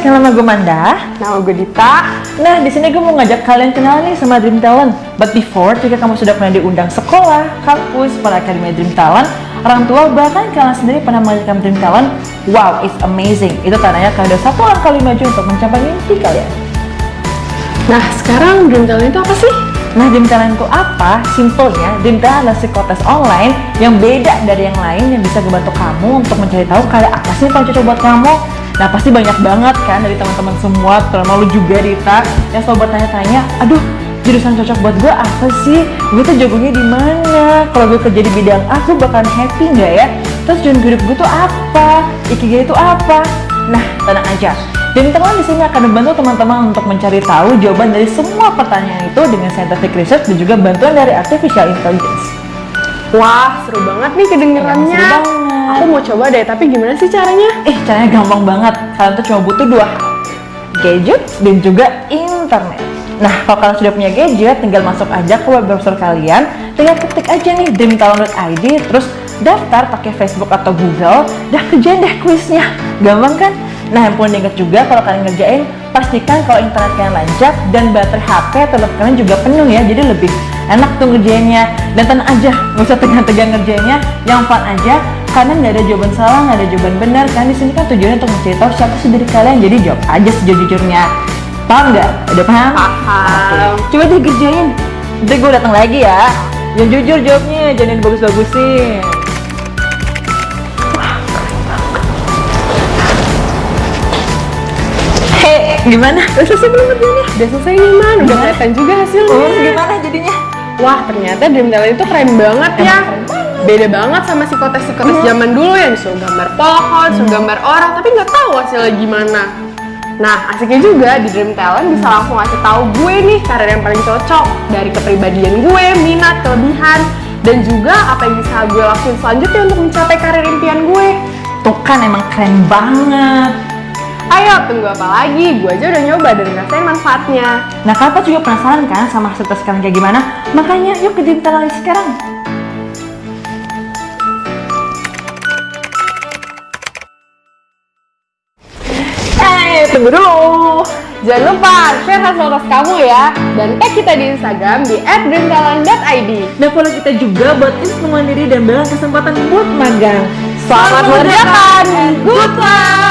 kenal nama gue Manda. Nama gue Dita. Nah, di sini gue mau ngajak kalian kenal nih sama Dream Talent. But before, jika kamu sudah pernah diundang sekolah, kampus, pada Akademi Dream Talent, orang tua bahkan kalian sendiri pernah mengajarkan Dream Talent, wow, it's amazing. Itu tandanya kalian udah satu langkah maju untuk mencapai mimpi kalian. Nah, sekarang Dream Talent itu apa sih? Nah, Dream Talent itu apa? Simpelnya, Dream Talent adalah psikotes online yang beda dari yang lain yang bisa membantu kamu untuk mencari tahu kayak apa sih yang cocok buat kamu. Nah, pasti banyak banget kan dari teman-teman semua, terutama lu juga Rita, yang selalu bertanya-tanya, aduh, jurusan cocok buat gue apa sih? Gue tuh jagonya di mana? Kalau gue kerja di bidang A, gue bakalan happy nggak ya? Terus tujuan hidup gue tuh apa? Ikigai itu apa? Nah, tenang aja. Dan teman di sini akan membantu teman-teman untuk mencari tahu jawaban dari semua pertanyaan itu dengan scientific research dan juga bantuan dari artificial intelligence. Wah, seru banget nih kedengerannya. Seru banget. Aku mau coba deh, tapi gimana sih caranya? Eh, caranya gampang banget. Kalian tuh cuma butuh dua. Gadget dan juga internet. Nah, kalau kalian sudah punya gadget, tinggal masuk aja ke web browser kalian, tinggal ketik aja nih dreamtalent.id, terus daftar pakai Facebook atau Google, dah kerjain deh kuisnya. Gampang kan? Nah, yang perlu diingat juga kalau kalian ngerjain, pastikan kalau internet kalian lancar dan baterai HP atau laptop kalian juga penuh ya, jadi lebih enak tuh ngerjainnya. Dan tenang aja, nggak usah tegang-tegang ngerjainnya, yang fun aja, karena nggak ada jawaban salah, nggak ada jawaban benar. Kan di sini kan tujuannya untuk mencari tahu siapa sih dari kalian, jadi jawab aja sejujurnya. Paham nggak? Udah paham? Paham. Oke. Coba deh kerjain. Nanti gue datang lagi ya. Yang jujur jawabnya, jangan bagus-bagusin. Gimana? Udah selesai belum kerjanya? Udah selesai nih, Man. Udah kelihatan juga hasilnya. Oh, gimana jadinya? Wah, ternyata Dream Talent itu keren banget ya. Emang keren banget. Beda banget sama psikotes-psikotes zaman dulu yang disuruh gambar pohon, disuruh gambar orang, tapi nggak tahu hasilnya gimana. Nah, asiknya juga di Dream Talent bisa langsung ngasih tahu gue nih karir yang paling cocok dari kepribadian gue, minat, kelebihan, dan juga apa yang bisa gue lakuin selanjutnya untuk mencapai karir impian gue. Tuh kan emang keren banget. Ayo, tunggu apa lagi? Gue aja udah nyoba dan ngerasain manfaatnya. Nah, kalian juga penasaran kan sama hasil tes kalian kayak gimana? Makanya yuk ke Talent sekarang. Eh, tunggu dulu. Jangan lupa share hasil tes kamu ya. Dan tag kita di Instagram di @dreamtalent.id. Dan follow kita juga buat info mandiri dan bela kesempatan buat magang. Selamat mengerjakan. Good luck.